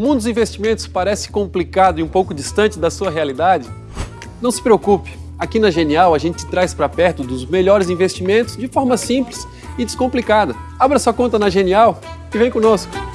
O mundo dos investimentos parece complicado e um pouco distante da sua realidade? Não se preocupe, aqui na Genial a gente traz para perto dos melhores investimentos de forma simples e descomplicada. Abra sua conta na Genial e vem conosco!